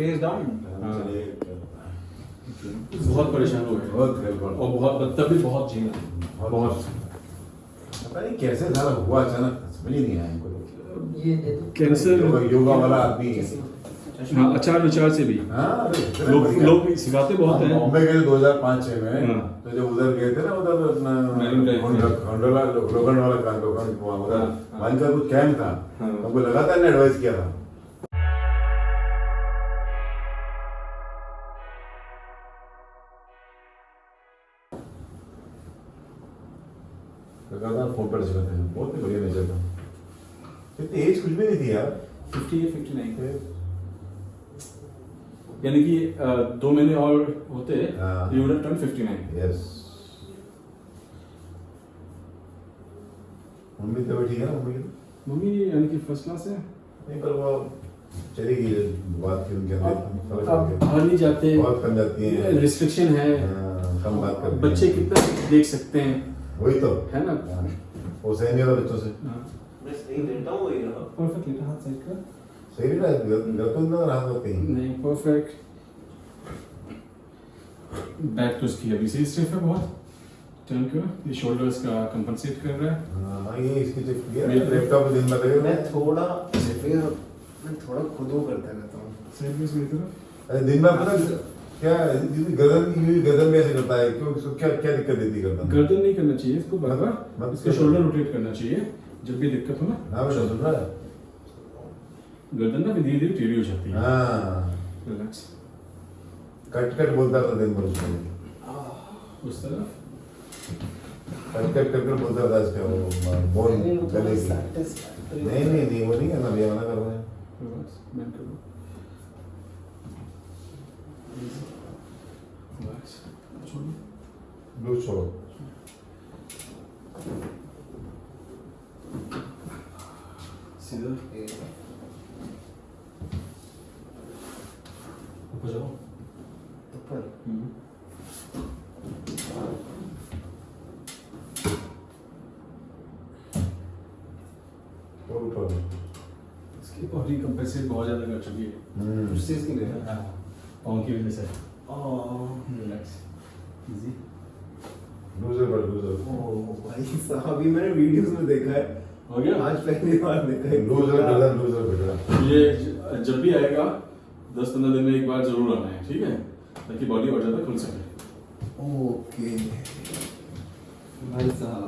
Face down हाँ। बहुत परेशान हो गए। बहुत और बहुत तब भी बहुत झील बहुत पता नहीं कैसे सारा हुआ अचानक समझ ही नहीं आया इनको तो। ये दे दो। कैंसर योगा वाला आदमी हाँ। अचार विचार से भी। हाँ लोग। लोग सिखाते बहुत हम हैं बॉम्बे गए 2005-6 में हाँ। तो जब उधर गए थे ना उधर अपना लोखंड वाला उधर हाँ, हाँ। का कुछ कैंप था। हाँ। हमको लगातार ने एडवाइस किया था। लगातार फ़ोन पर चलाते हैं। बहुत ही बढ़िया नेचर था। इतनी एज कुछ भी नहीं थी यार। 58 59 यानी कि दो महीने और होते। You would turn 59 yes mummy तो ठीक है ना मम्मी? मम्मी यानी कि फ़र्स्ट क्लास है। नहीं पर वो चली गई बात की उनके अंदर। अब बाहर नहीं जाते। बहुत कम जाती हैं। रिस्ट्रिक्शन है। हाँ, कम बात करती बच्चे कितना देख सकते हैं। वही तो। है ना? हाँ, वो सही नहीं होता बच्चों से। मैं सही लेटा हूँ वही रहा। परफेक्ट लेटा हाथ साइड कर सही घर- घर तो ना रहा तो कहीं। नहीं परफेक्ट बैक तो इसकी अभी से स्टिफ है बहुत। टर्न करो ये शोल्डर्स का कंपनसेट कर रहा है। हाँ ये इसकी चेक किया मेरे- लैपटॉप दिन में लगे मैं थोड़ा फिर मैं थोड़ा खुद वो करता रहता हूँ। साइडवेज मेरी तरफ़। अरे दिन में पता क्या गर्दन गर्दन भी ऐसे करता है? क्यों इसको क्या क्या दिक्कत देती है गर्दन गर्दन नहीं करना चाहिए इसको बराबर मत- इसका शोल्डर रोटेट करना चाहिए जब भी दिक्कत हो ना। हाँ बेटा सुन रहा है गर्दन ना धीरे धीरे टेढ़ी हो जाती है। हाँ। रिलैक्स कट कट बोलता था दिन भर उस तरफ़? कट कट कर कर बोलता था इसका वो गले की। नहीं नहीं नहीं वो नहीं करना भैया मना कर रहे हैं रिलैक्स छोड़ो सीधा ऊपर जाओ ऊपर और ऊपर इसकी बॉडी कंपेंसेट बहुत ज़्यादा कर चुकी है। हम्म उस चीज़ की पाँव की वजह से। ओह रिलैक्स इजी लूजर पर लूजर भाई साहब अभी मैंने वीडियोस में देखा है। हो गया? आज पहली बार देखा है। लूजर गर्दन लूजर बेटा ये जब भी आएगा दस पंद्रह दिन में एक बार ज़रूर आना है ठीक है? ताकि बॉडी और ज़्यादा खुल सके। ओके भाई साहब।